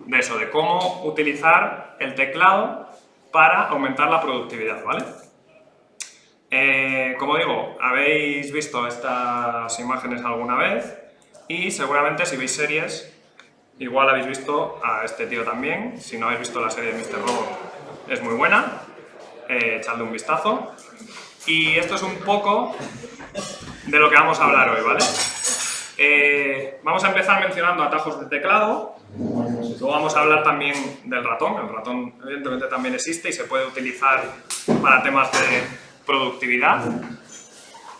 de eso, de cómo utilizar el teclado para aumentar la productividad, ¿vale? Eh, como digo, habéis visto estas imágenes alguna vez y seguramente si veis series, igual habéis visto a este tío también. Si no habéis visto la serie de Mr. Robot, es muy buena, eh, echadle un vistazo. Y esto es un poco de lo que vamos a hablar hoy, ¿vale? Eh, vamos a empezar mencionando atajos de teclado, luego vamos a hablar también del ratón, el ratón evidentemente también existe y se puede utilizar para temas de productividad.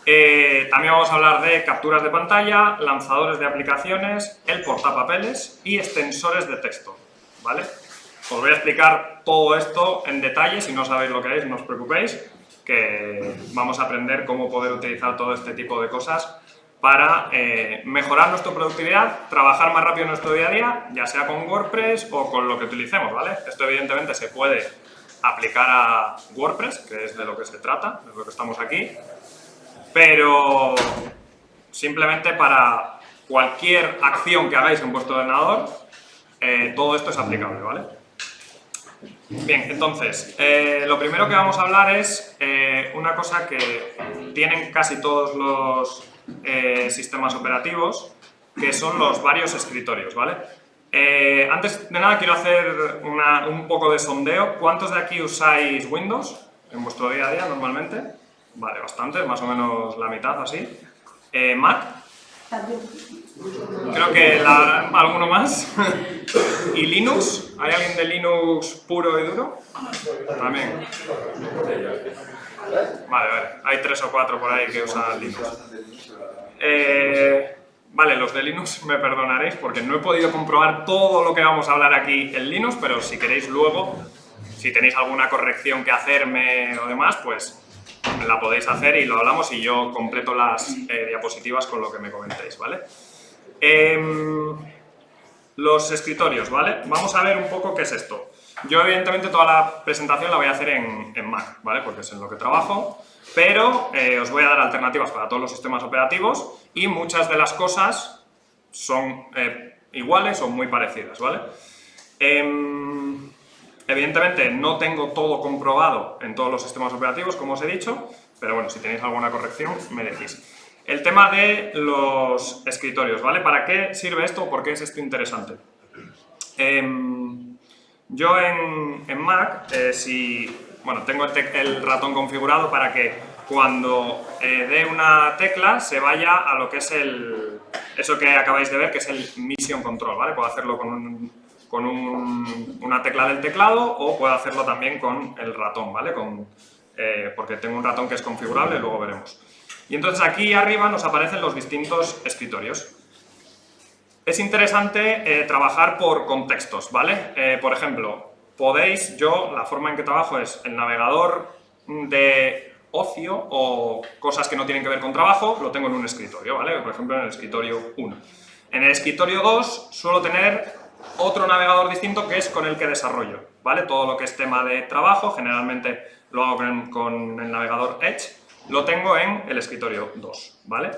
Eh, también vamos a hablar de capturas de pantalla, lanzadores de aplicaciones, el portapapeles y extensores de texto, ¿vale? Os voy a explicar todo esto en detalle, si no sabéis lo que es, no os preocupéis, que vamos a aprender cómo poder utilizar todo este tipo de cosas para eh, mejorar nuestra productividad, trabajar más rápido en nuestro día a día, ya sea con WordPress o con lo que utilicemos, ¿vale? Esto evidentemente se puede aplicar a WordPress, que es de lo que se trata, de lo que estamos aquí, pero simplemente para cualquier acción que hagáis en vuestro ordenador, eh, todo esto es aplicable, ¿vale? Bien, entonces, eh, lo primero que vamos a hablar es una cosa que tienen casi todos los eh, sistemas operativos, que son los varios escritorios, ¿vale? Eh, antes de nada quiero hacer un poco de sondeo. ¿Cuántos de aquí usáis Windows en vuestro día a día normalmente? Vale, bastante, más o menos la mitad así. Eh, ¿Mac? Creo que alguno más. ¿Y Linux? ¿Hay alguien de Linux puro y duro? También. Vale, vale. Hay tres o cuatro por ahí que usan Linux. Eh, vale, los de Linux me perdonaréis porque no he podido comprobar todo lo que vamos a hablar aquí en Linux, pero si queréis luego, si tenéis alguna corrección que hacerme o demás, pues la podéis hacer y lo hablamos y yo completo las eh, diapositivas con lo que me comentéis, ¿vale? Em, los escritorios, ¿vale? Vamos a ver un poco qué es esto. Yo, evidentemente, toda la presentación la voy a hacer en, Mac, ¿vale? Porque es en lo que trabajo pero eh, os voy a dar alternativas para todos los sistemas operativos y muchas de las cosas son eh, iguales o muy parecidas, ¿vale? Em, evidentemente no tengo todo comprobado en todos los sistemas operativos, como os he dicho, pero bueno, si tenéis alguna corrección, me decís. El tema de los escritorios, ¿vale? ¿Para qué sirve esto por qué es esto interesante? Yo en, en Mac, eh, si bueno, tengo el, ratón configurado para que cuando eh, dé una tecla se vaya a lo que es el, eso que acabáis de ver, que es el Mission Control, ¿vale? Puedo hacerlo con, con una tecla del teclado o puedo hacerlo también con el ratón, ¿vale? Con, eh, porque tengo un ratón que es configurable, luego veremos. Y entonces aquí arriba nos aparecen los distintos escritorios. Es interesante eh, trabajar por contextos, ¿vale? por ejemplo, podéis, yo, la forma en que trabajo es el navegador de ocio o cosas que no tienen que ver con trabajo, lo tengo en un escritorio, ¿vale? Por ejemplo, en el escritorio 1. En el escritorio 2 suelo tener otro navegador distinto que es con el que desarrollo, ¿vale? Todo lo que es tema de trabajo, generalmente lo hago con, el navegador Edge, lo tengo en el escritorio 2, ¿vale?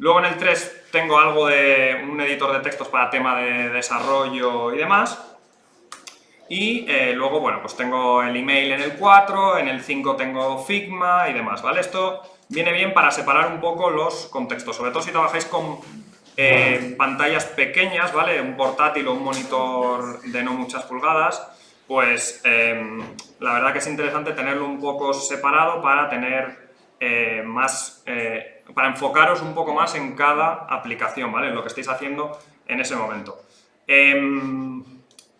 Luego en el 3 tengo algo de un editor de textos para tema de desarrollo y demás, y eh, luego, bueno, pues tengo el email en el 4, en el 5 tengo Figma y demás, ¿vale? Esto viene bien para separar un poco los contextos, sobre todo si trabajáis con eh, pantallas pequeñas, ¿vale? Un portátil o un monitor de no muchas pulgadas, pues em, la verdad que es interesante tenerlo un poco separado para tener eh, más, para enfocaros un poco más en cada aplicación, ¿vale? En lo que estéis haciendo en ese momento. Em,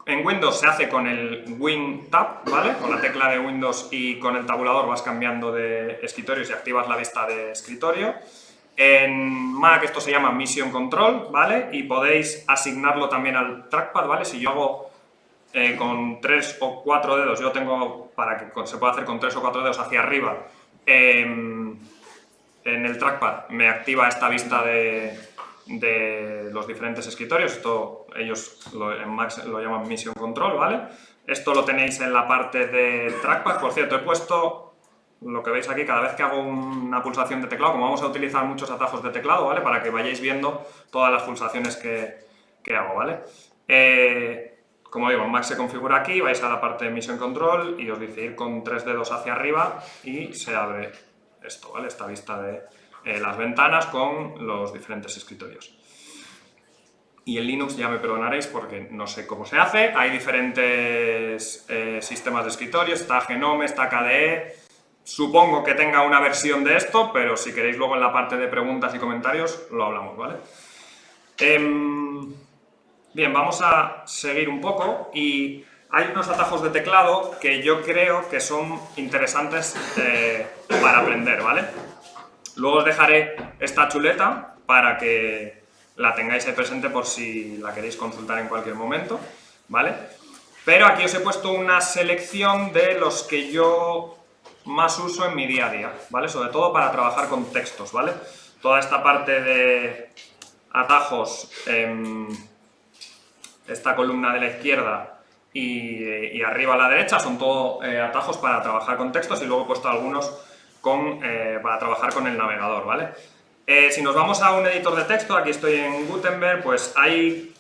en Windows se hace con el Win Tab, ¿vale? Con la tecla de Windows y con el tabulador vas cambiando de escritorio y activas la vista de escritorio. En Mac esto se llama Mission Control, ¿vale? Y podéis asignarlo también al trackpad, ¿vale? Si yo hago eh, con tres o cuatro dedos, yo tengo para que se pueda hacer con tres o cuatro dedos hacia arriba, em, en el trackpad me activa esta vista de, los diferentes escritorios. Esto ellos en Mac lo llaman Mission Control, ¿vale? Esto lo tenéis en la parte de trackpad. Por cierto, he puesto lo que veis aquí, cada vez que hago una pulsación de teclado, como vamos a utilizar muchos atajos de teclado, ¿vale? Para que vayáis viendo todas las pulsaciones que, hago, ¿vale? Eh, como digo, Mac se configura aquí, vais a la parte de Mission Control y os dice ir con tres dedos hacia arriba y se abre esto, ¿vale? Esta vista de eh, las ventanas con los diferentes escritorios. Y en Linux ya me perdonaréis porque no sé cómo se hace, hay diferentes eh, sistemas de escritorio, está Genome, está KDE, supongo que tenga una versión de esto, pero si queréis luego en la parte de preguntas y comentarios lo hablamos, ¿vale? Em, Bien, vamos a seguir un poco y hay unos atajos de teclado que yo creo que son interesantes eh, para aprender, ¿vale? Luego os dejaré esta chuleta para que la tengáis ahí presente por si la queréis consultar en cualquier momento, ¿vale? Pero aquí os he puesto una selección de los que yo más uso en mi día a día, ¿vale? Sobre todo para trabajar con textos, ¿vale? Toda esta parte de atajos... Eh, esta columna de la izquierda y, arriba a la derecha son todo eh, atajos para trabajar con textos y luego he puesto algunos con, eh, para trabajar con el navegador, ¿vale? Eh, si nos vamos a un editor de texto, aquí estoy en Gutenberg, pues hay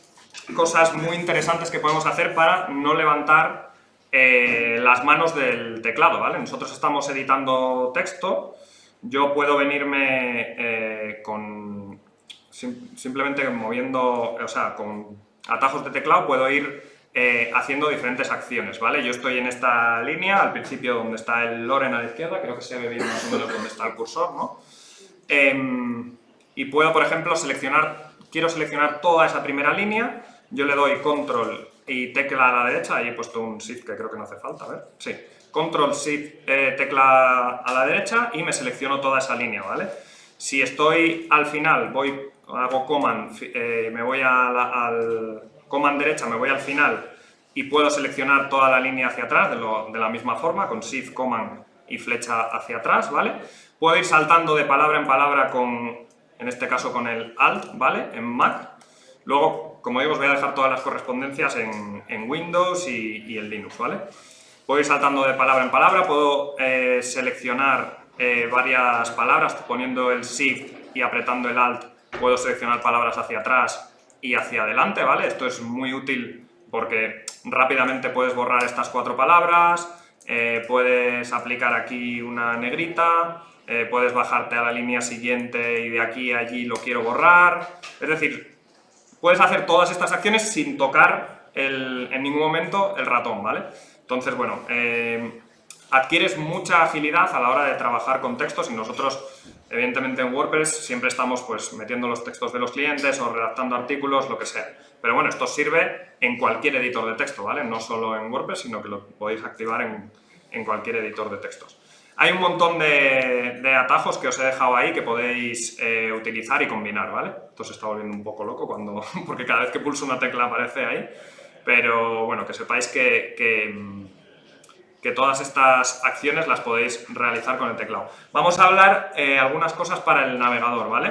cosas muy interesantes que podemos hacer para no levantar las manos del teclado, ¿vale? Nosotros estamos editando texto, yo puedo venirme con simplemente moviendo, o sea, con atajos de teclado puedo ir eh, haciendo diferentes acciones, ¿vale? Yo estoy en esta línea, al principio donde está el Loren a la izquierda, creo que se ve bien más o menos donde está el cursor, ¿no? Em, y puedo, por ejemplo, seleccionar, quiero seleccionar toda esa primera línea, yo le doy Control y tecla a la derecha, ahí he puesto un Shift que creo que no hace falta, a ver, sí, Control Shift eh, tecla a la derecha y me selecciono toda esa línea, ¿vale? Si estoy al final, voy hago command, eh, me voy al command derecha, me voy al final y puedo seleccionar toda la línea hacia atrás de, la misma forma, con shift, command y flecha hacia atrás, ¿vale? Puedo ir saltando de palabra en palabra con, en este caso con el alt, ¿vale? En Mac. Luego, como digo, os voy a dejar todas las correspondencias en, Windows y, en Linux, ¿vale? Puedo ir saltando de palabra en palabra, puedo eh, seleccionar eh, varias palabras poniendo el Shift y apretando el Alt puedo seleccionar palabras hacia atrás y hacia adelante, ¿vale? Esto es muy útil porque rápidamente puedes borrar estas cuatro palabras, eh, puedes aplicar aquí una negrita, eh, puedes bajarte a la línea siguiente y de aquí a allí lo quiero borrar, es decir, puedes hacer todas estas acciones sin tocar en ningún momento el ratón, ¿vale? Entonces, bueno, eh, adquieres mucha agilidad a la hora de trabajar con textos y nosotros Evidentemente en WordPress siempre estamos pues, metiendo los textos de los clientes o redactando artículos, lo que sea. Pero bueno, esto sirve en cualquier editor de texto, ¿vale? No solo en WordPress, sino que lo podéis activar en, cualquier editor de textos. Hay un montón de, atajos que os he dejado ahí que podéis eh, utilizar y combinar, ¿vale? Esto se está volviendo un poco loco cuando, porque cada vez que pulso una tecla aparece ahí. Pero bueno, que sepáis que que todas estas acciones las podéis realizar con el teclado. Vamos a hablar eh, algunas cosas para el navegador, ¿vale?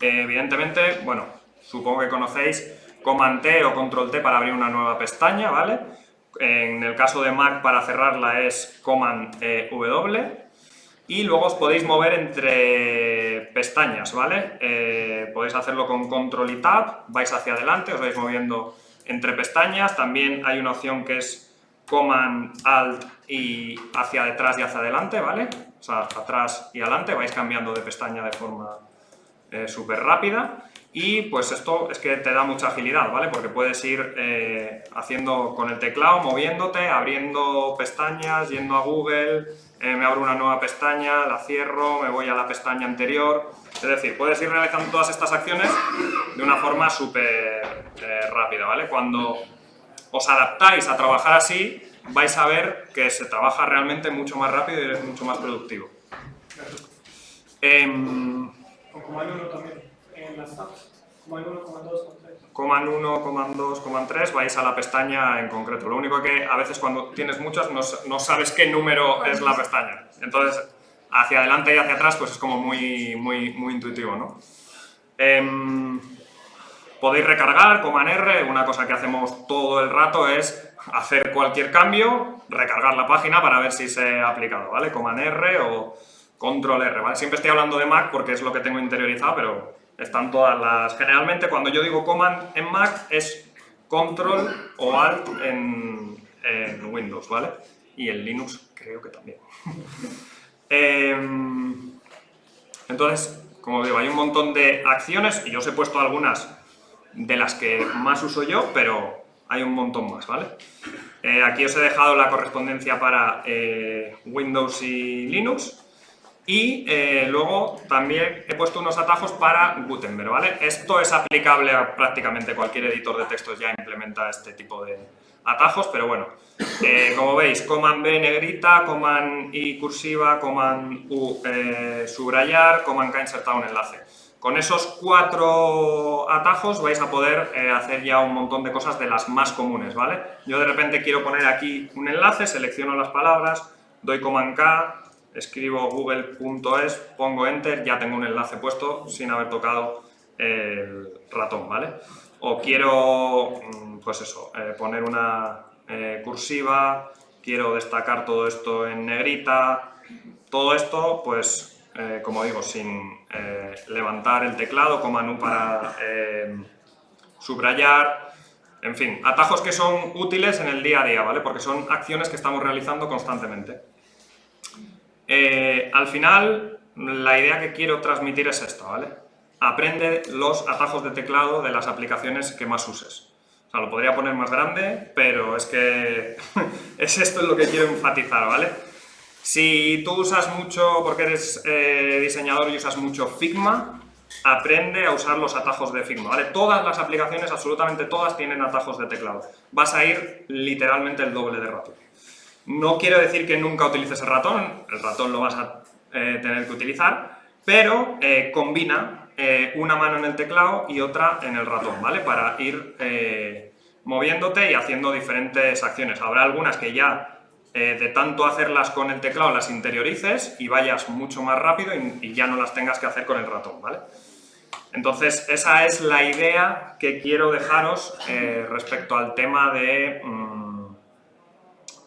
Eh, evidentemente, bueno, supongo que conocéis Command T o Control T para abrir una nueva pestaña, ¿vale? En el caso de Mac para cerrarla es Command e, W y luego os podéis mover entre pestañas, ¿vale? Eh, podéis hacerlo con Control y Tab, vais hacia adelante, os vais moviendo entre pestañas, también hay una opción que es Command, Alt y hacia detrás y hacia adelante, ¿vale? O sea, atrás y adelante, vais cambiando de pestaña de forma eh, súper rápida y pues esto es que te da mucha agilidad, ¿vale? Porque puedes ir eh, haciendo con el teclado, moviéndote, abriendo pestañas, yendo a Google, eh, me abro una nueva pestaña, la cierro, me voy a la pestaña anterior, es decir, puedes ir realizando todas estas acciones de una forma súper rápida, ¿vale? Cuando os adaptáis a trabajar así, vais a ver que se trabaja realmente mucho más rápido y es mucho más productivo. Eh, Command 1 también, en las tabs. Command 1, Command 2, Command 3. Command 1, Command 2, Command 3, vais a la pestaña en concreto. Lo único que a veces cuando tienes muchas no, no sabes qué número es la pestaña. Entonces, hacia adelante y hacia atrás pues es como muy, muy, muy intuitivo, ¿no? Eh, Podéis recargar, Command R, una cosa que hacemos todo el rato es hacer cualquier cambio, recargar la página para ver si se ha aplicado, ¿vale? Command R o Control R, ¿vale? Siempre estoy hablando de Mac porque es lo que tengo interiorizado, pero están todas las... Generalmente cuando yo digo Command en Mac es control o alt en, en Windows, ¿vale? Y en Linux creo que también. Em, entonces, como digo, hay un montón de acciones y yo os he puesto algunas de las que más uso yo, pero hay un montón más, ¿vale? Eh, aquí os he dejado la correspondencia para eh, Windows y Linux y eh, luego también he puesto unos atajos para Gutenberg, ¿vale? Esto es aplicable a prácticamente cualquier editor de textos ya implementa este tipo de atajos, pero bueno, como veis, Command B negrita, Command I cursiva, Command U subrayar, Command K insertar un enlace. Con esos cuatro atajos vais a poder eh, hacer ya un montón de cosas de las más comunes, ¿vale? Yo de repente quiero poner aquí un enlace, selecciono las palabras, doy Command K, escribo google.es, pongo Enter, ya tengo un enlace puesto sin haber tocado el ratón, ¿vale? O quiero, mm, pues eso, eh, poner una eh, cursiva, quiero destacar todo esto en negrita, todo esto, pues eh, como digo, sin eh, levantar el teclado, como U para eh, subrayar, en fin, atajos que son útiles en el día a día, ¿vale? Porque son acciones que estamos realizando constantemente. al final, la idea que quiero transmitir es esta, ¿vale? Aprende los atajos de teclado de las aplicaciones que más uses. O sea, lo podría poner más grande, pero es que es esto lo que quiero enfatizar, ¿vale? Si tú usas mucho, porque eres eh, diseñador y usas mucho Figma, aprende a usar los atajos de Figma, ¿vale? Todas las aplicaciones, absolutamente todas, tienen atajos de teclado. Vas a ir literalmente el doble de ratón. No quiero decir que nunca utilices el ratón, el ratón lo vas a eh, tener que utilizar, pero eh, combina una mano en el teclado y otra en el ratón, ¿vale? Para ir moviéndote y haciendo diferentes acciones. Habrá algunas que ya eh, de tanto hacerlas con el teclado las interiorices y vayas mucho más rápido y, ya no las tengas que hacer con el ratón, ¿vale? Entonces, esa es la idea que quiero dejaros eh, respecto al tema de mm,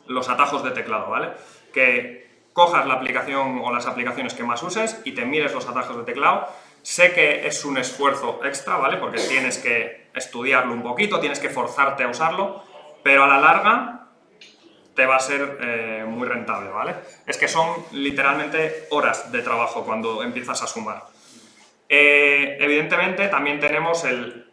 los atajos de teclado, ¿vale? Que cojas la aplicación o las aplicaciones que más uses y te mires los atajos de teclado. Sé que es un esfuerzo extra, ¿vale? Porque tienes que estudiarlo un poquito, tienes que forzarte a usarlo, pero a la larga te va a ser eh, muy rentable, ¿vale? Es que son literalmente horas de trabajo cuando empiezas a sumar. Eh, evidentemente también tenemos el,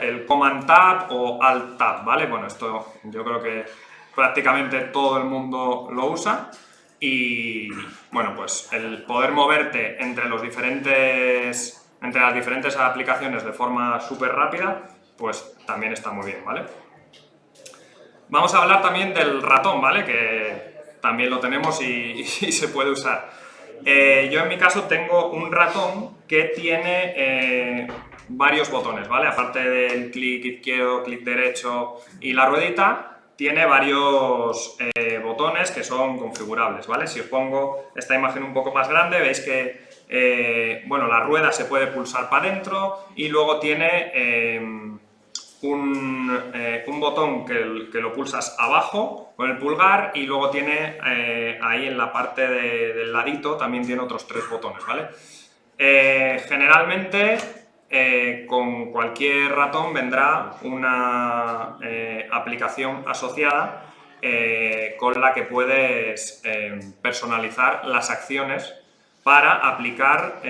el Command Tab o Alt Tab, ¿vale? Bueno, esto yo creo que prácticamente todo el mundo lo usa y, bueno, pues el poder moverte entre los diferentes entre las diferentes aplicaciones de forma súper rápida, pues también está muy bien, ¿vale? Vamos a hablar también del ratón, ¿vale? Que también lo tenemos y, se puede usar. Eh, yo en mi caso tengo un ratón que tiene eh, varios botones, ¿vale? Aparte del clic izquierdo, clic derecho y la ruedita, tiene varios eh, botones que son configurables, ¿vale? Si os pongo esta imagen un poco más grande, veis que, bueno, la rueda se puede pulsar para adentro y luego tiene un, botón que, lo pulsas abajo con el pulgar y luego tiene eh, ahí en la parte del ladito también tiene otros tres botones, ¿vale? Eh, generalmente con cualquier ratón vendrá una aplicación asociada con la que puedes personalizar las acciones para aplicar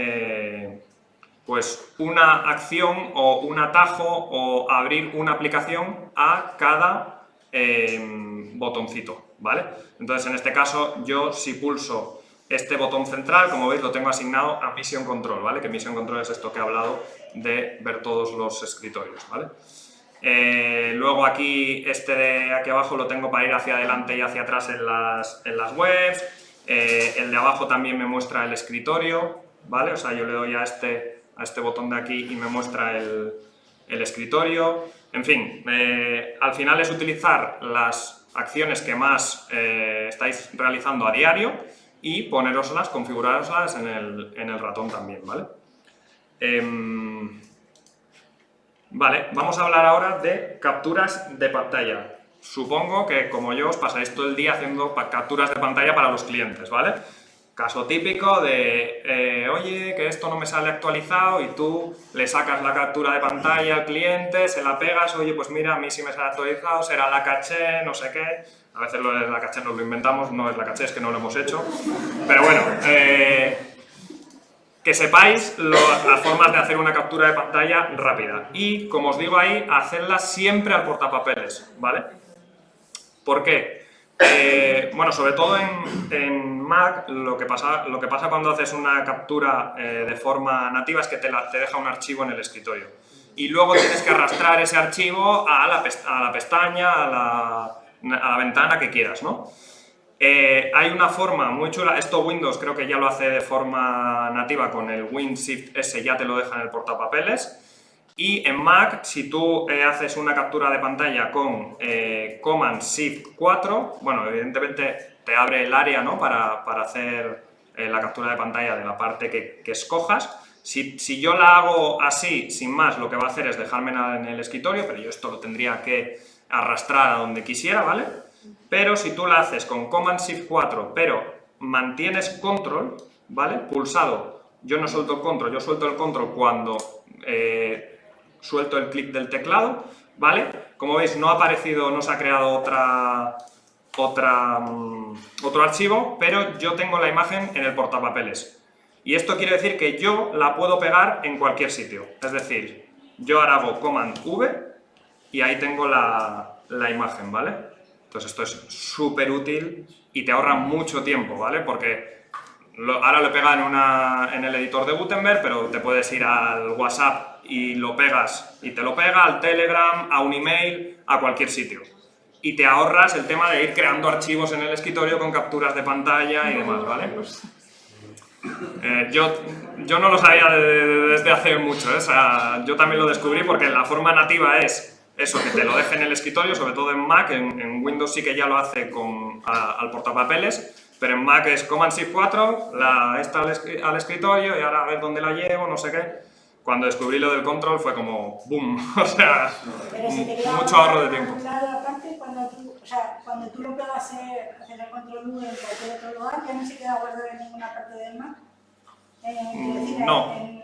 pues una acción o un atajo o abrir una aplicación a cada em, botoncito, ¿vale? Entonces, en este caso, yo si pulso este botón central, como veis, lo tengo asignado a Mission Control, ¿vale? Que Mission Control es esto que he hablado de ver todos los escritorios, ¿vale? Eh, luego aquí, este de aquí abajo lo tengo para ir hacia adelante y hacia atrás en las, en las webs. Eh, el de abajo también me muestra el escritorio, ¿vale? O sea, yo le doy a este a este botón de aquí y me muestra el, escritorio. En fin, eh, al final es utilizar las acciones que más eh, estáis realizando a diario y poneroslas, configuraroslas en el, ratón también, ¿vale? Em, vale, vamos a hablar ahora de capturas de pantalla. Supongo que, como yo, os pasáis todo el día haciendo capturas de pantalla para los clientes, ¿vale? Caso típico de, eh, oye, que esto no me sale actualizado y tú le sacas la captura de pantalla al cliente, se la pegas, oye, pues mira, a mí sí me sale actualizado, será la caché, no sé qué. A veces lo de la caché nos lo inventamos, no es la caché, es que no lo hemos hecho. Pero bueno, eh, que sepáis las formas de hacer una captura de pantalla rápida. Y, como os digo ahí, hacerla siempre al portapapeles, ¿vale? ¿Por qué? Eh, bueno, sobre todo en, Mac, lo que, pasa, cuando haces una captura eh, de forma nativa es que te, deja un archivo en el escritorio. Y luego tienes que arrastrar ese archivo a la, a la pestaña, a la, a la, ventana que quieras, ¿no? Eh, hay una forma muy chula, esto Windows creo que ya lo hace de forma nativa con el WinShift S, ya te lo deja en el portapapeles. Y en Mac, si tú eh, haces una captura de pantalla con eh, Command Shift 4, bueno, evidentemente te abre el área ¿no? para, para hacer eh, la captura de pantalla de la parte que, que escojas. Si, si, yo la hago así, sin más, lo que va a hacer es dejarme en el escritorio, pero yo esto lo tendría que arrastrar a donde quisiera, ¿vale? Pero si tú la haces con Command Shift 4, pero mantienes Control, ¿vale? Pulsado, yo no suelto el Control, yo suelto el Control cuando suelto el clic del teclado, ¿vale? Como veis, no ha aparecido, no se ha creado otra, otra, mm, otro archivo, pero yo tengo la imagen en el portapapeles. Y esto quiere decir que yo la puedo pegar en cualquier sitio. Es decir, yo ahora hago Command V y ahí tengo la, la imagen, ¿vale? Entonces esto es súper útil y te ahorra mucho tiempo, ¿vale? Porque ahora lo pega en, una, en el editor de Gutenberg, pero te puedes ir al WhatsApp y lo pegas, y te lo pega al Telegram, a un email, a cualquier sitio. Y te ahorras el tema de ir creando archivos en el escritorio con capturas de pantalla y demás, ¿vale? Eh, yo, yo no lo sabía desde hace mucho, ¿eh? o sea, yo también lo descubrí porque la forma nativa es eso, que te lo deje en el escritorio, sobre todo en Mac, en, Windows sí que ya lo hace con, al portapapeles, pero en Mac es Command Shift 4, la, está al, al escritorio y ahora a ver dónde la llevo, no sé qué cuando descubrí lo del control fue como boom, o sea, mucho ahorro de tiempo. Aparte, cuando tú, o sea, cuando tú lo pegas en el control U en cualquier otro lugar, ya no se queda guardado en ninguna parte del Mac. Mm, no,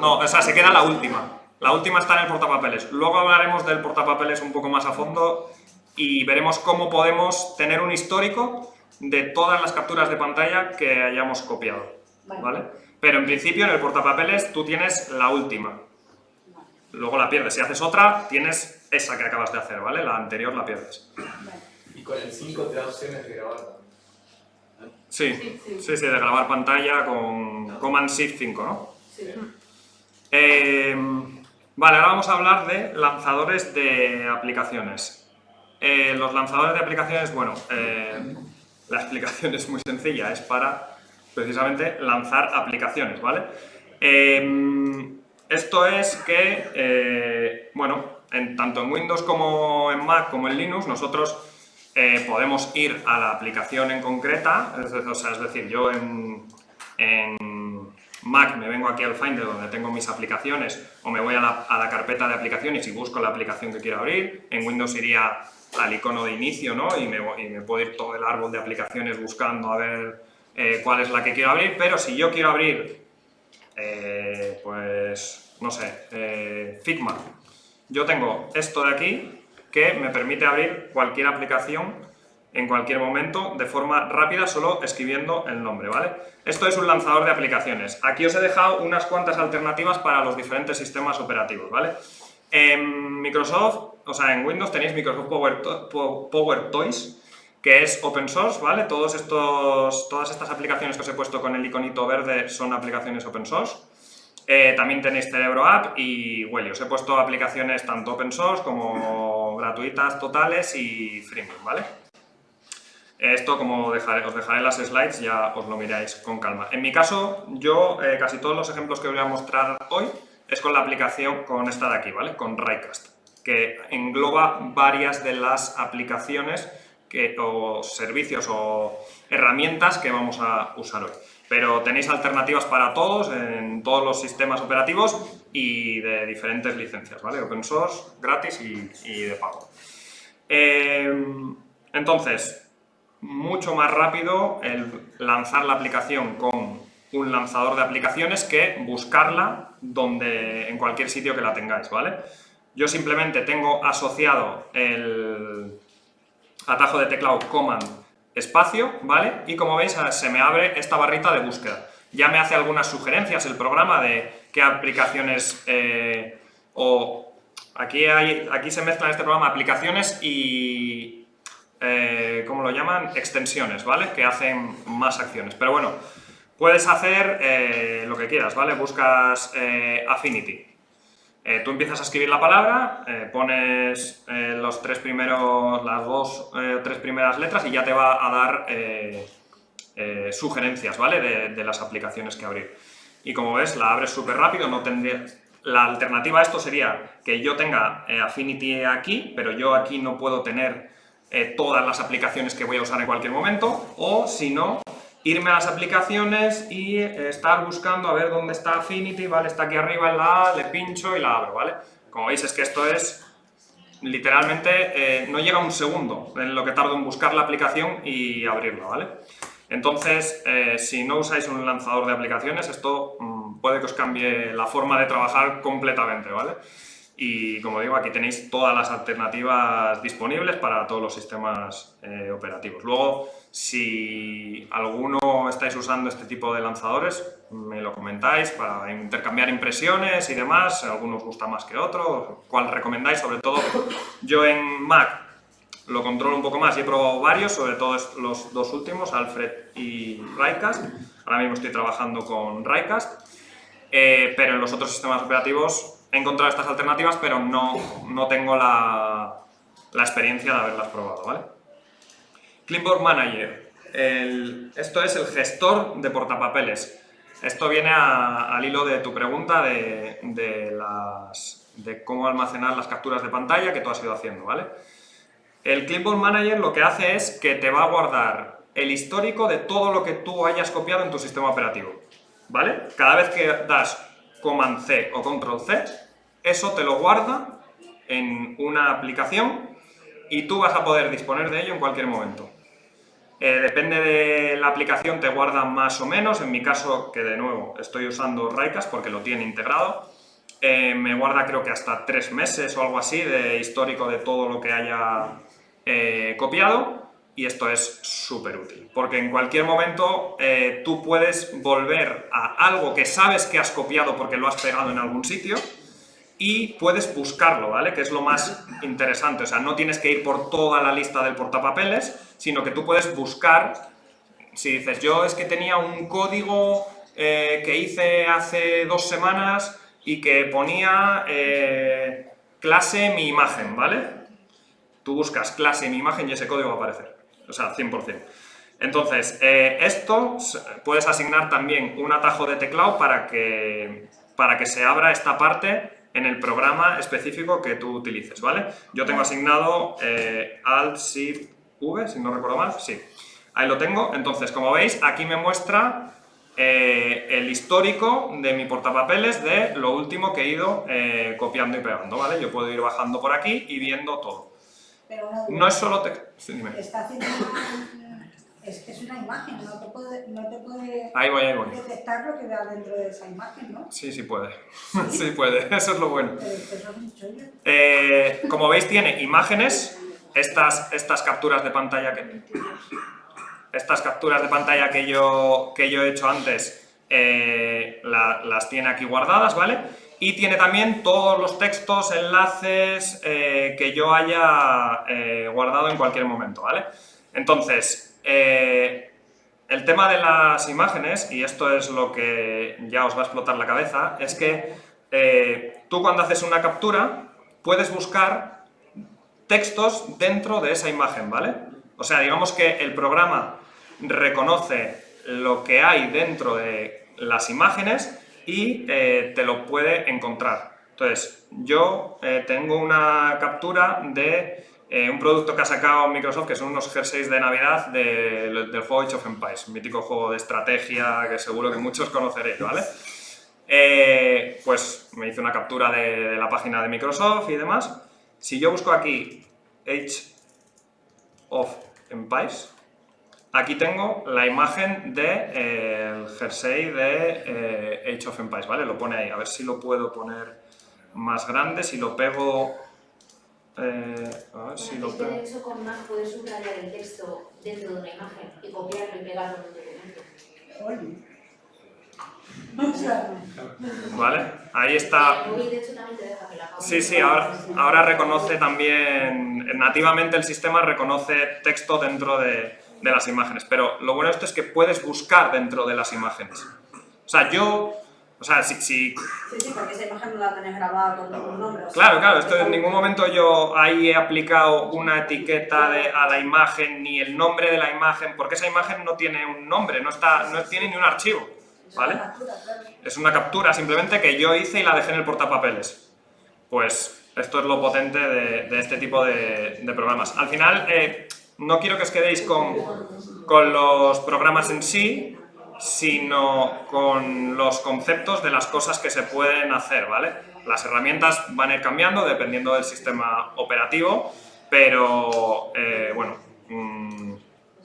no, o sea, se queda la última. La última está en el portapapeles. Luego hablaremos del portapapeles un poco más a fondo y veremos cómo podemos tener un histórico de todas las capturas de pantalla que hayamos copiado. ¿vale? Pero en principio en el portapapeles tú tienes la última. Luego la pierdes. Si haces otra, tienes esa que acabas de hacer, ¿vale? La anterior la pierdes. ¿Y con el 5 te da opciones de grabar? Sí, sí, sí, de grabar pantalla con Command Shift 5, ¿no? Sí. Eh, vale, ahora vamos a hablar de lanzadores de aplicaciones. Eh, los lanzadores de aplicaciones, bueno, eh, la explicación es muy sencilla, es para precisamente lanzar aplicaciones, ¿vale? Em, esto es que, eh, bueno, en, tanto en Windows como en Mac como en Linux, nosotros eh, podemos ir a la aplicación en concreta, es, o sea, es decir, yo en, Mac me vengo aquí al Finder donde tengo mis aplicaciones o me voy a la, a la, carpeta de aplicaciones y busco la aplicación que quiero abrir. En Windows iría al icono de inicio ¿no? y, me, y me puedo ir todo el árbol de aplicaciones buscando a ver eh, cuál es la que quiero abrir, pero si yo quiero abrir, eh, pues, no sé, eh, Figma, yo tengo esto de aquí que me permite abrir cualquier aplicación en cualquier momento de forma rápida solo escribiendo el nombre, ¿vale? Esto es un lanzador de aplicaciones. Aquí os he dejado unas cuantas alternativas para los diferentes sistemas operativos, ¿vale? En Microsoft, o sea, en Windows tenéis Microsoft Power, Power Toys, que es open source, ¿vale? Todos estos, todas estas aplicaciones que os he puesto con el iconito verde son aplicaciones open source. Eh, también tenéis Cerebro App y Welly. Os he puesto aplicaciones tanto open source como gratuitas totales y freemium, ¿vale? Esto, como os dejaré las slides, ya os lo miráis con calma. En mi caso, yo eh, casi todos los ejemplos que voy a mostrar hoy es con la aplicación, con esta de aquí, ¿vale? Con Raycast, que engloba varias de las aplicaciones o servicios o herramientas que vamos a usar hoy. Pero tenéis alternativas para todos en todos los sistemas operativos y de diferentes licencias, ¿vale? Open source, gratis y, de pago. Em, entonces, mucho más rápido el lanzar la aplicación con un lanzador de aplicaciones que buscarla donde, en cualquier sitio que la tengáis, ¿vale? Yo simplemente tengo asociado el atajo de teclado Command espacio, ¿vale? Y como veis se me abre esta barrita de búsqueda. Ya me hace algunas sugerencias el programa de qué aplicaciones eh, o aquí, hay, aquí se mezclan este programa aplicaciones y, eh, ¿cómo lo llaman? Extensiones, ¿vale? Que hacen más acciones. Pero bueno, puedes hacer eh, lo que quieras, ¿vale? Buscas Affinity. Tú empiezas a escribir la palabra, pones los tres primeros, las dos o tres primeras letras y ya te va a dar sugerencias, ¿vale? De, de, las aplicaciones que abrir. Y como ves, la abres súper rápido, no tendría, la alternativa a esto sería que yo tenga eh, Affinity aquí, pero yo aquí no puedo tener eh, todas las aplicaciones que voy a usar en cualquier momento, o si no, irme a las aplicaciones y eh, estar buscando a ver dónde está Affinity, ¿vale? Está aquí arriba en la A, le pincho y la abro, ¿vale? Como veis es que esto es literalmente no llega un segundo en lo que tardo en buscar la aplicación y abrirla, ¿vale? Entonces, si no usáis un lanzador de aplicaciones, esto mm, puede que os cambie la forma de trabajar completamente, ¿vale? Y como digo, aquí tenéis todas las alternativas disponibles para todos los sistemas eh, operativos. Luego, si alguno estáis usando este tipo de lanzadores, me lo comentáis para intercambiar impresiones y demás, algunos gusta más que otro, cuál recomendáis, sobre todo yo en Mac lo controlo un poco más y he probado varios, sobre todo los dos últimos, Alfred y Rycast. Ahora mismo estoy trabajando con Rycast eh, pero en los otros sistemas operativos he encontrado estas alternativas, pero no, no tengo la, la, experiencia de haberlas probado, ¿vale? Clipboard Manager. esto es el gestor de portapapeles. Esto viene al hilo de tu pregunta de, de, las, de cómo almacenar las capturas de pantalla que tú has ido haciendo, ¿vale? El Clipboard Manager lo que hace es que te va a guardar el histórico de todo lo que tú hayas copiado en tu sistema operativo. ¿vale? Cada vez que das Command C o Control C, eso te lo guarda en una aplicación y tú vas a poder disponer de ello en cualquier momento. Eh, depende de la aplicación, te guarda más o menos. En mi caso, que de nuevo estoy usando Raycast porque lo tiene integrado, eh, me guarda creo que hasta tres meses o algo así de histórico de todo lo que haya eh, copiado y esto es súper útil, porque en cualquier momento eh, tú puedes volver a algo que sabes que has copiado porque lo has pegado en algún sitio y puedes buscarlo, ¿vale? Que es lo más interesante, o sea, no tienes que ir por toda la lista del portapapeles, sino que tú puedes buscar, si dices, yo es que tenía un código eh, que hice hace dos semanas y que ponía eh, clase mi imagen, ¿vale? Tú buscas clase mi imagen y ese código va a aparecer o sea, 100%. Entonces, eh, esto puedes asignar también un atajo de teclado para que, para que se abra esta parte en el programa específico que tú utilices, ¿vale? Yo tengo asignado eh, Alt, Shift, V, si no recuerdo mal, sí. Ahí lo tengo, entonces, como veis, aquí me muestra eh, el histórico de mi portapapeles de lo último que he ido copiando y pegando, ¿vale? Yo puedo ir bajando por aquí y viendo todo. Pero no es solo te... Está haciendo es que es una imagen, no te puede, no te puede ahí voy, ahí voy. detectar lo que vea dentro de esa imagen, ¿no? Sí, sí puede. ¿Sí? puede, eso es lo bueno. Pero eso es un eh, como veis tiene imágenes, estas, estas capturas de pantalla que... Estas capturas de pantalla que yo, que yo he hecho antes eh, las tiene aquí guardadas, ¿vale? y tiene también todos los textos, enlaces eh, que yo haya eh, guardado en cualquier momento, ¿vale? Entonces, el tema de las imágenes, y esto es lo que ya os va a explotar la cabeza, es que tú cuando haces una captura puedes buscar textos dentro de esa imagen, ¿vale? O sea, digamos que el programa reconoce lo que hay dentro de las imágenes y eh, te lo puede encontrar. Entonces, yo eh, tengo una captura de eh, un producto que ha sacado Microsoft, que son unos jerseys de Navidad del juego Age of Empires, un mítico juego de estrategia que seguro que muchos conoceréis, ¿vale? pues me hice una captura de, la página de Microsoft y demás. Si yo busco aquí Age of Empires, aquí tengo la imagen del de, el jersey de eh, Age of Empires, ¿vale? Lo pone ahí, a ver si lo puedo poner más grande, si lo pego... Eh, a ver si lo pego... Hecho, con Mac puedes subrayar el texto dentro de una imagen y copiarlo y pegarlo en un documento. ¿Vale? Ahí está... Sí, sí, ahora, ahora reconoce también, nativamente el sistema reconoce texto dentro de, de las imágenes, pero lo bueno de esto es que puedes buscar dentro de las imágenes. O sea, yo, o sea, si, si Sí, sí, porque esa imagen no la tenés grabada con ningún nombre. o sea, Claro, claro, esto en ningún momento yo ahí he aplicado una etiqueta de- a la imagen ni el nombre de la imagen, porque esa imagen no tiene un nombre, no, está, no tiene ni un archivo, ¿vale? Es una captura simplemente que yo hice y la dejé en el portapapeles. Pues esto es lo potente de, de este tipo de, de programas. Al final, eh, no quiero que os quedéis con, con los programas en sí, sino con los conceptos de las cosas que se pueden hacer, ¿vale? Las herramientas van a ir cambiando dependiendo del sistema operativo, pero eh, bueno, mm,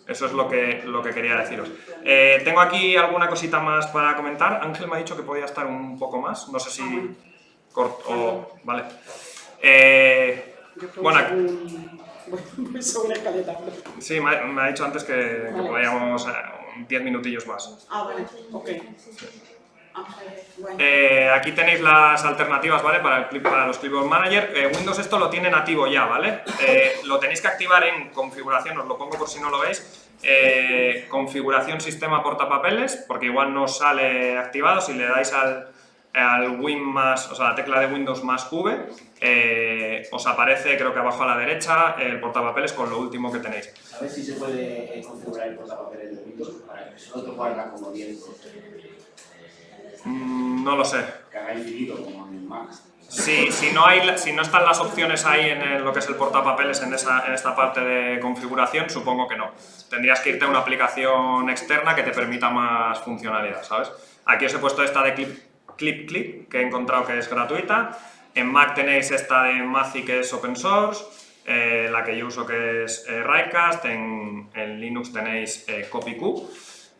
eso es lo que, lo que quería deciros. Eh, tengo aquí alguna cosita más para comentar. Ángel me ha dicho que podía estar un poco más, no sé si corto o... Vale. Eh, bueno, Voy sobre escaleta. sí, me ha, me ha dicho antes que, que podíamos eh, 10 minutillos más. Ah, vale, ok. Ah, bueno. Eh, aquí tenéis las alternativas, ¿vale? Para, el clip, para los Clipboard Manager. Eh, Windows esto lo tiene nativo ya, ¿vale? Eh, lo tenéis que activar en configuración, os lo pongo por si no lo veis. Eh, configuración sistema portapapeles, porque igual no sale activado. Si le dais al, al Win más, o sea, la tecla de Windows más V, eh, os aparece, creo que abajo a la derecha, el portapapeles con lo último que tenéis. ¿Sabes si se puede eh, configurar el portapapeles de Windows para que solo te guarda como 10? Mm, no lo sé. Que haga infinito como en el Mac. Si, si, no hay, si no están las opciones ahí en el- lo que es el portapapeles en, esa, en esta parte de configuración, supongo que no. Tendrías que irte a una aplicación externa que te permita más funcionalidad, ¿sabes? Aquí os he puesto esta de Clip Clip, Clip que he encontrado que es gratuita. En Mac tenéis esta de Mazi que es open source, eh, la que yo uso que es eh, en, Linux tenéis eh, CopyQ.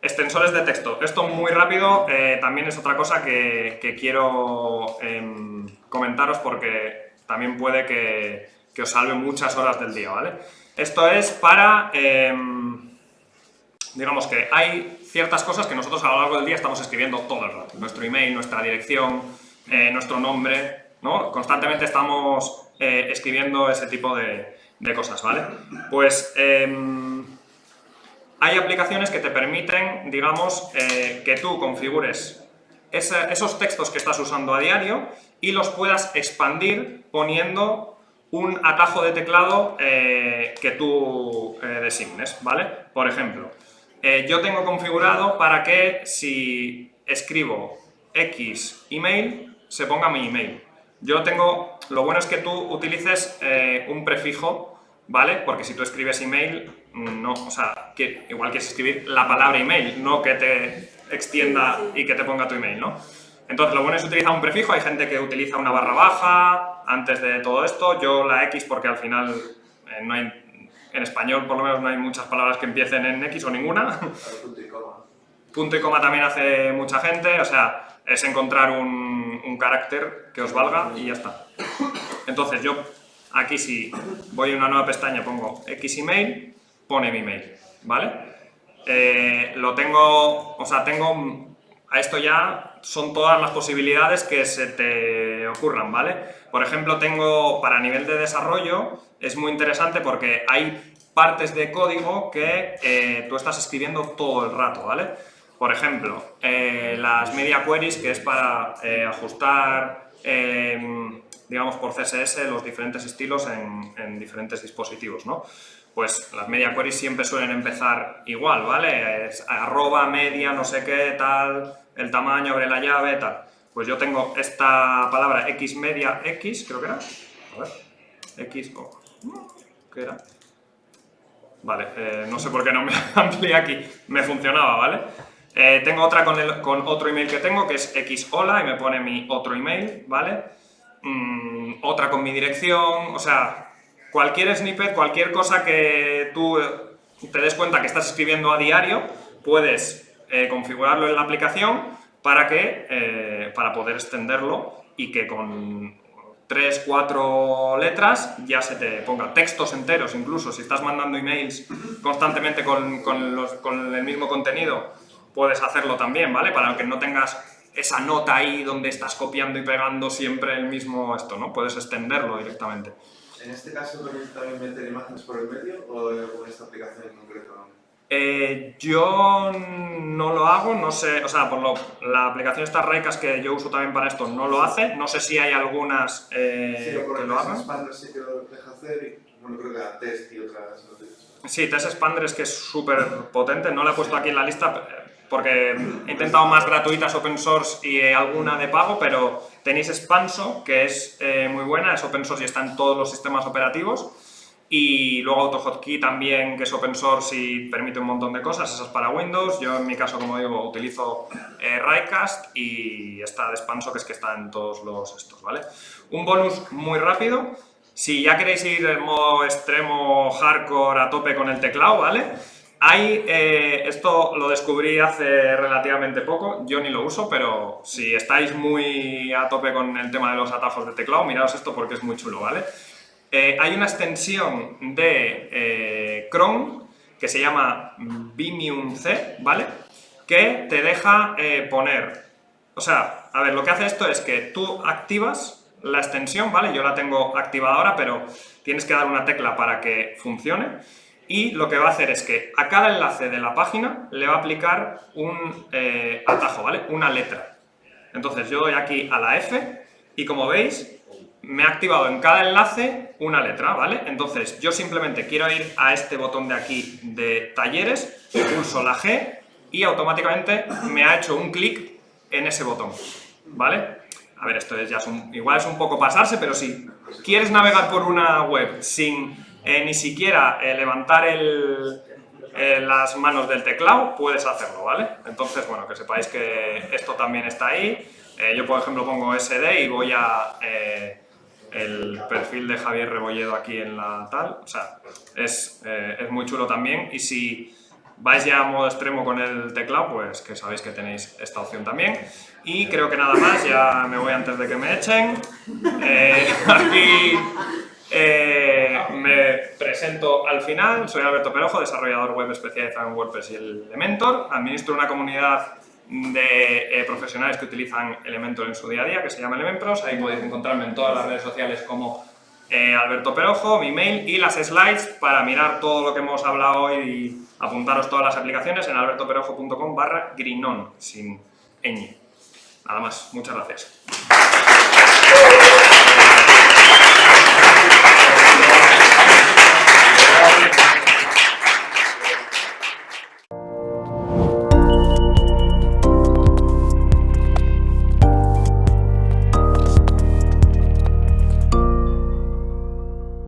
Extensores de texto. Esto muy rápido eh, también es otra cosa que, que quiero em, comentaros porque también puede que, que os salve muchas horas del día, ¿vale? Esto es para, em, digamos que hay ciertas cosas que nosotros a lo largo del día estamos escribiendo todo el rato. Nuestro email, nuestra dirección, eh, nuestro nombre, ¿no? Constantemente estamos eh, escribiendo ese tipo de, cosas, ¿vale? Pues... em, hay aplicaciones que te permiten, digamos, eh, que tú configures esos textos que estás usando a diario y los puedas expandir poniendo un atajo de teclado que tú designes, ¿vale? Por ejemplo, eh, yo tengo configurado para que si escribo X email, se ponga mi email. Yo tengo, lo bueno es que tú utilices eh, un prefijo, ¿vale? Porque si tú escribes email, no, o sea, que igual quieres escribir la palabra email, no que te extienda y que te ponga tu email, ¿no? Entonces lo bueno es utilizar un prefijo, hay gente que utiliza una barra baja antes de todo esto, yo la X porque al final eh, no hay, en español por lo menos no hay muchas palabras que empiecen en X o ninguna, Punto y coma. Punto y coma también hace mucha gente, o sea, es encontrar un, un carácter que os valga y ya está. Entonces yo aquí si voy a una nueva pestaña pongo X email, pone mi email, ¿vale? Eh, lo tengo, o sea, tengo, a esto ya son todas las posibilidades que se te ocurran, ¿vale? Por ejemplo, tengo para nivel de desarrollo, es muy interesante porque hay partes de código que eh, tú estás escribiendo todo el rato, ¿vale? Por ejemplo, eh, las media queries, que es para eh, ajustar, eh, digamos, por CSS los diferentes estilos en, en diferentes dispositivos, ¿no? Pues las media queries siempre suelen empezar igual, ¿vale? Es arroba, media, no sé qué, tal, el tamaño, abre la llave, tal. Pues yo tengo esta palabra x media x, creo que era. A ver, x, oh, ¿qué era? Vale, eh, no sé por qué no me amplié aquí, me funcionaba, ¿vale? Eh, tengo otra con, el- con otro email que tengo, que es xhola, y me pone mi otro email, ¿vale? Mm, otra con mi dirección, o sea, cualquier snippet, cualquier cosa que tú eh, te des cuenta que estás escribiendo a diario, puedes configurarlo en la aplicación para, que, eh, para poder extenderlo y que con 3, 4 letras ya se te ponga textos enteros, incluso si estás mandando emails constantemente con, con, el mismo contenido, puedes hacerlo también, ¿vale? Para que no tengas esa nota ahí donde estás copiando y pegando siempre el mismo esto, ¿no? Puedes extenderlo directamente. ¿En este caso también meter imágenes por el medio o con esta aplicación en concreto? Eh, yo no lo hago, no sé, o sea, por lo, la aplicación esta Raycast que yo uso también para esto no lo hace, no sé si hay algunas eh, Sí, que lo hagan. Sí que lo deja hacer y bueno, creo que la test y otras. Sí, Test Expander es que es súper potente, no la he puesto aquí en la lista eh, porque he intentado más gratuitas open source y alguna de pago, pero tenéis Expanso, que es eh, muy buena, es open source y está en todos los sistemas operativos. Y luego AutoHotkey también, que es open source y permite un montón de cosas, esa es para Windows. Yo en mi caso, como digo, utilizo eh, y esta de Expanso, que es que está en todos los estos, ¿vale? Un bonus muy rápido, si ya queréis ir en modo extremo, hardcore, a tope con el teclado, ¿vale? Hay, eh, esto lo descubrí hace relativamente poco, yo ni lo uso, pero si estáis muy a tope con el tema de los atajos de teclado, miraos esto porque es muy chulo, ¿vale? Eh, hay una extensión de eh, Chrome que se llama Vimium C, ¿vale? Que te deja eh, poner, o sea, a ver, lo que hace esto es que tú activas la extensión, ¿vale? Yo la tengo activada ahora, pero tienes que dar una tecla para que funcione y lo que va a hacer es que a cada enlace de la página le va a aplicar un atajo, ¿vale? Una letra. Entonces yo doy aquí a la F y como veis me ha activado en cada enlace una letra, ¿vale? Entonces yo simplemente quiero ir a este botón de aquí de talleres, pulso la G y automáticamente me ha hecho un clic en ese botón, ¿vale? A ver, esto es ya es un- igual es un poco pasarse, pero si quieres navegar por una web sin eh, ni siquiera eh, levantar eh, las manos del teclado, puedes hacerlo, ¿vale? Entonces, bueno, que sepáis que esto también está ahí. Yo, por ejemplo, pongo SD y voy a el perfil de Javier Rebolledo aquí en la tal. O sea, es, eh, es muy chulo también. Y si vais ya a modo extremo con el teclado, pues que sabéis que tenéis esta opción también. Y creo que nada más, ya me voy antes de que me echen. Eh, aquí eh, me presento al final, soy Alberto Perojo, desarrollador web especializado en WordPress y Elementor. Administro una comunidad de eh, profesionales que utilizan Elementor en su día a día, que se llama Elementpros. Ahí podéis encontrarme en todas las redes sociales como eh, Alberto Perojo, mi mail y las slides para mirar todo lo que hemos hablado hoy y apuntaros todas las aplicaciones en albertoperojo.com barra grinon, sin ñ. Nada más, muchas gracias.